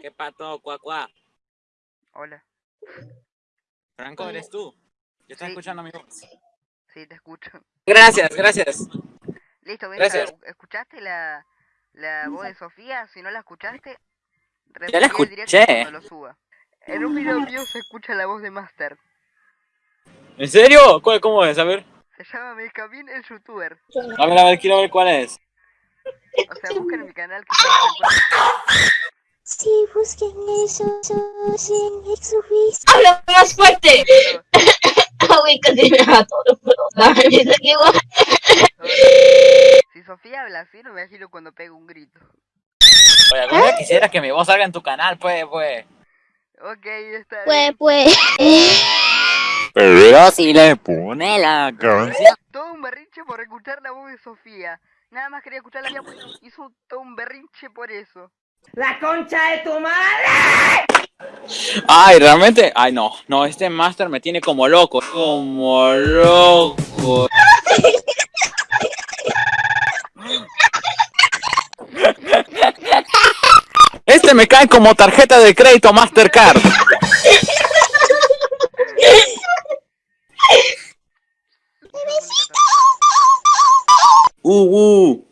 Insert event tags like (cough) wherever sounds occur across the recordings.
¿Qué pato, cuá, cuá? Hola. Franco, ¿eres tú? Yo estoy Sí. escuchando mi voz. Sí, te escucho. Gracias, gracias. Listo, ven, Gracias. ¿escuchaste la, la voz de Sofía? Si no la escuchaste, Ya la repetí el directo escuché. cuando lo suba. En un video mío se escucha la voz de Master. ¿En serio? ¿Cuál, ¿Cómo es? A ver. Se llama Melcamin el youtuber. A ver, a ver, quiero ver cuál es. O sea, busquen en mi canal que se Sí, busquen eso, en Exofis. ¡Habla más fuerte! (laughs) Ah, güey, casi me mató, no puedo (laughs) hablar. Si Sofía habla así, no me imagino cuando pega un grito. Oye, algún día quisiera que mi voz salga en tu canal, pues, pues. Ok, está Pues, bien. pues. Pero si le pone la canción. Todo un berrinche por escuchar la voz de Sofía. Nada más quería escuchar la mía, pues hizo todo un berrinche por eso. Ay, realmente. Ay, no. No, este master me tiene como loco. Como loco. Este me cae como tarjeta de crédito Mastercard. Uh, uh.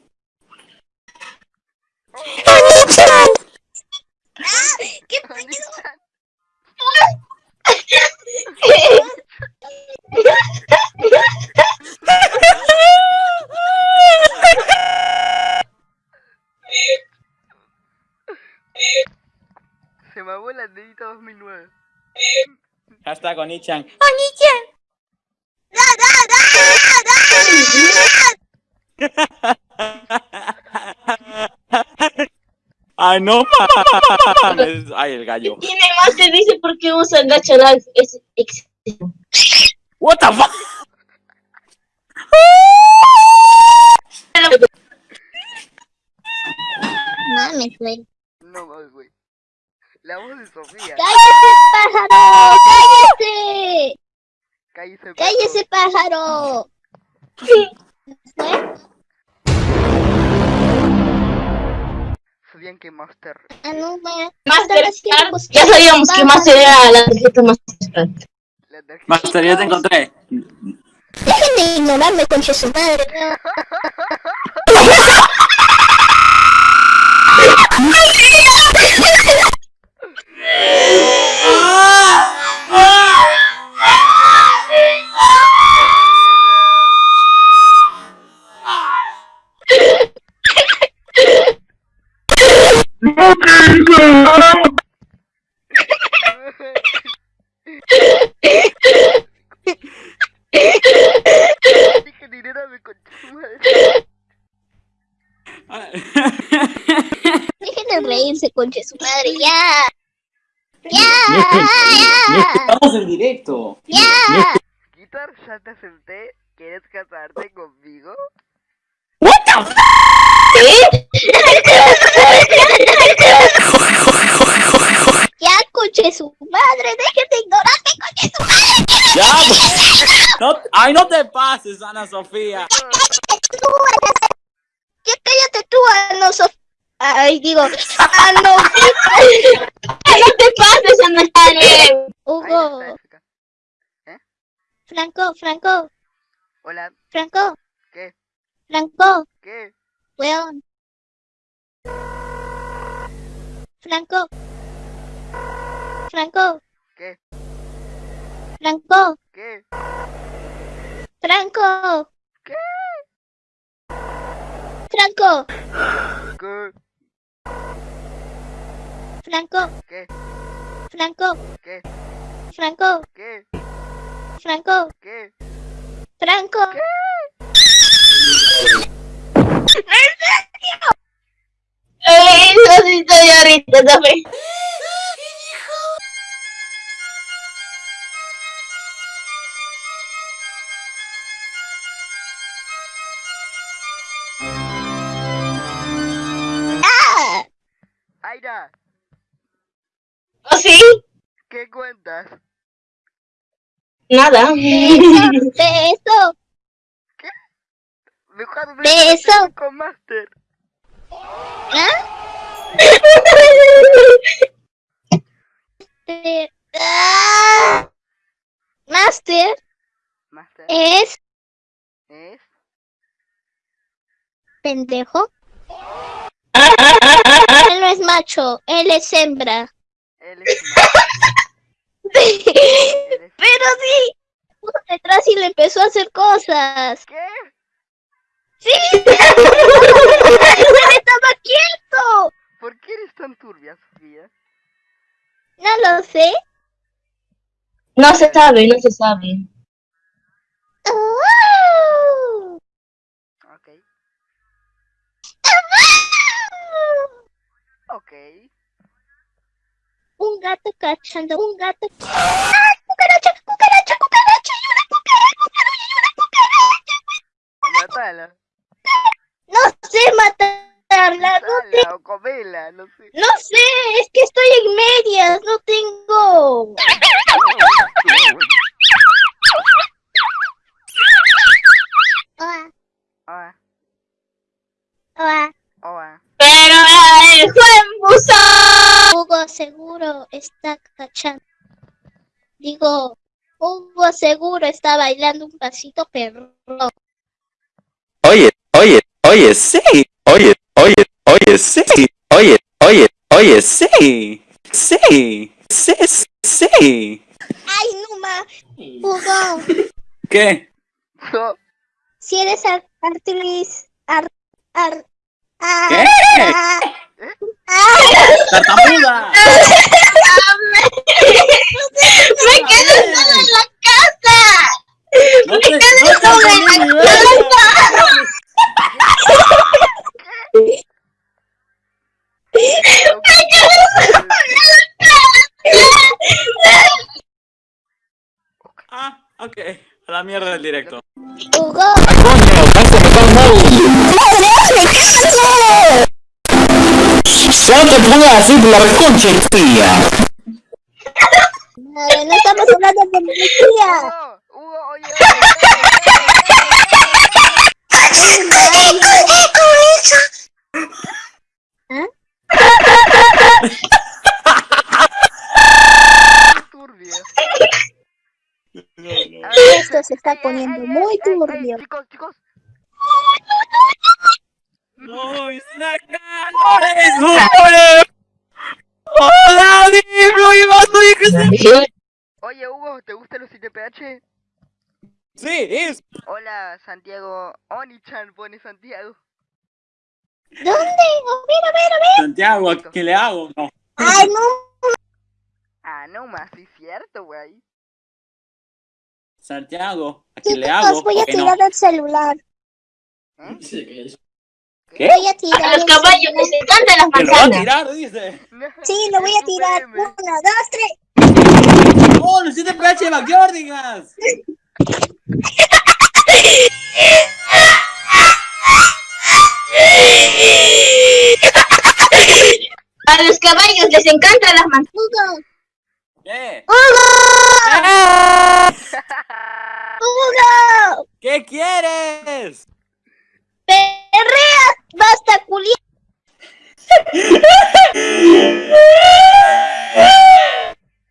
Se mamó la dedita 2009. Hashtag Onichan. Ay, no mames. Ay, el gallo. Tiene más te dice por qué usa gacha lag. Es excesivo. What the fuck? (laughs) Mames, güey. No mames, güey. La voz de Sofía. ¡Cállese, pájaro! ¡Cállese! Cállese, ¡Cállese, pájaro! (laughs) ¿Fue? Sabían que Master. Ah, no. Mastercard. Ya sabíamos que Master era la tarjeta Mastercard. La tarjeta. Master, ya te encontré. Dejen de ignorarme, concha su madre. (laughs) (laughs) Dejen de reírse, concha su madre. ¡Ya! ¡Ya! Estamos en directo. ¡Ya! Guitar, ya te acepté. ¿Quieres casarte conmigo? ¡Ya, concha su madre! ¡Dejen de ignorarme, concha su madre! Ya. pues. No, ay, no te pases, Ana Sofía. ¡Tú, Ana! ¡Ya cállate tú, Ana Sof... Ay, digo... ¡Ah, no! No te pases, Ana está, Hugo... Jessica. Franco, Franco, Hola, Franco, ¿qué? Franco, ¿Qué? weón. Franco. Franco, ¿Qué? Franco, ¿Qué? Franco. ¿Qué? Franco, ¿Qué? Franco, ¿Qué? Franco, ¿Qué? Franco, ¿Qué? Franco, ¿Qué? Franco. Eh, Eso sí estoy ahorita, ¿sabes? Cuentas? Nada. Beso, Mejor Beso. con Master. ¿Ah? Eh, ah. Master Master. es Es. pendejo. Él no es macho, él es hembra. Él es. Él (laughs) Pero sí, puso detrás y le empezó a hacer cosas. ¿Qué? ¡Sí! (laughs) ¡Estaba quieto! ¿Por qué eres tan turbia, Sofía? No lo sé. No se sabe, no se sabe. Ok. Ok. Un gato cachando, un gato. ¡Ah! ¡Cucaracha, cucaracha, cucaracha! ¡Y una cucaracha! ¡Y una cucaracha! Matala. No sé matarla, no, te- Matala o comela, no sé. no sé, es que estoy en medias, no tengo. Oa, Oa, oa. oa. Pero el. Hugo seguro está cachando. Digo, Hugo seguro está bailando un pasito perro. Oye, oye, oye, sí. Oye, oye, oye, sí. Oye, oye, oye, sí. Sí. Sí, sí, sí. ¡Ay, Numa! Hugo, ¿Qué? No, si eres ar- ar, ar, ah, ¿Qué? ah, ¡Tartamuda! Me quedo solo en la casa. No te, no te solo en la casa. Me quedo solo en la casa. Ah, ok. A la mierda del directo. Hugo, ¡Ah, coño! ¡Casi me ¡No te pongas así por la reconcha, tía! madre, no estamos hablando de policía. Hugo, Hugo, oye, ¿Ah? Esto se está poniendo muy turbio. Chicos, chicos, ¡No, es la cara! ¡Joder! ¡Hola, que oye, Hugo, ¿te gustan los ITPH? Sí, es... Hola, Santiago. Oni-chan pone Santiago. ¿Dónde? A ver, a ver, a ver. Santiago, ¿a qué le hago? No. Ay, no. Ah, no más, sí, cierto, güey. Santiago, ¿a qué le hago? Chicos, voy a ¿O que no? tirar el celular. ¿Eh? ¿Qué? Voy a A tirar los el caballos les encantan las ¡Que lo va a manzanas. tirar, dice! Sí, lo voy a tirar. (laughs) Uno, dos, tres. ¡Oh, los 7 PH de Backyardigans! A los caballos les encantan las manzanas. Hugo, ¿Qué? Hugo. Hugo. ¿Qué quieres? Perrea, basta, culiar.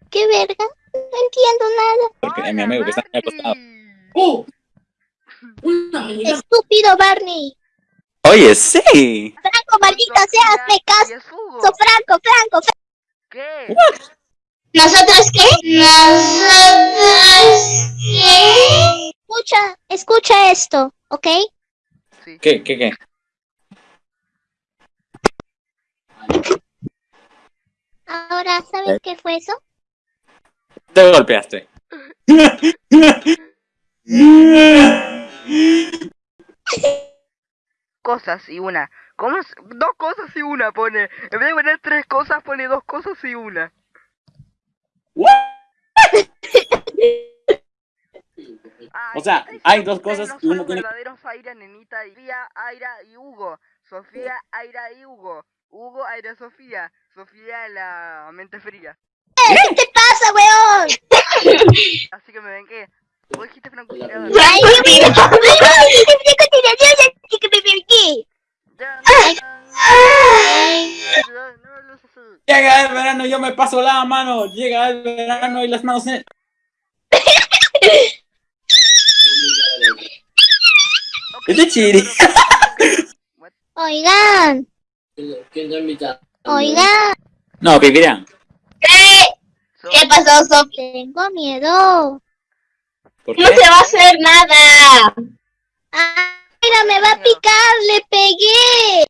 ¿Qué verga? No entiendo nada. Porque es mi amigo que está acostado. Marty. Estúpido Barney. Oye, sí. Franco, maldita Sofía, seas, me caso. Hugo. Franco, Franco, Franco. ¿Qué? ¿Nosotros qué? ¿Nosotros qué? Escucha, escucha esto, ¿ok? Sí. ¿Qué, qué, qué? Ahora, ¿sabes qué fue eso? Te golpeaste. (laughs) Cosas y una. ¿Cómo es? Dos cosas y una pone. En vez de poner tres cosas, pone dos cosas y una. (laughs) Ay, O sea, hay dos cosas no y uno son tiene- verdaderos Aira, Nenita, y Sofía, Aira y Hugo. Sofía, Aira y Hugo. Hugo, Aira, Sofía. Sofía, la mente fría. ¿Qué te pasa, weón? Así que me ven que. Vos dijiste. Ay, Ya, Llega el verano, yo me paso la mano. Llega el verano y las manos en... Chiri. What? (laughs) Oigan, oigan, No, Pipirán. ¿Qué? ¿Qué pasó, Sofi? tengo miedo. ¿Por No te va a hacer nada. Aira me va a picar, le pegué.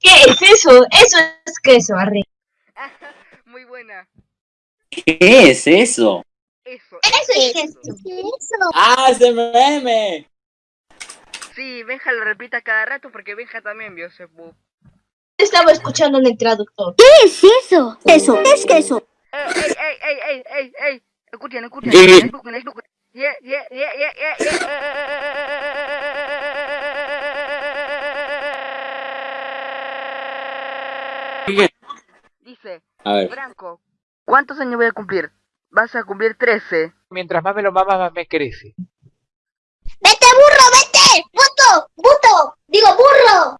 ¿Qué es eso? Eso es queso, Arre. (laughs) Muy buena. ¿Qué es eso? Eso. Eso es eso. ¿Qué eso? ¡Ah, ese meme! Sí, Benja lo repita cada rato porque Benja también vio ese bu- Estaba escuchando en el traductor. ¿Qué es eso? Eso, es queso. ¡Ey, ey, ey, ey, ey, ey, ey! Escuchen, escuchen. Sí. Escuchen, escuchen. Yeah, yeah, yeah, yeah, yeah, yeah. Dice. Franco, ¿cuántos años voy a cumplir? Vas a cumplir 13. Mientras más me lo mamas, más me crece. ¡Vete, burro, vete! ¡Puto! ¡Puto! ¡Digo, burro!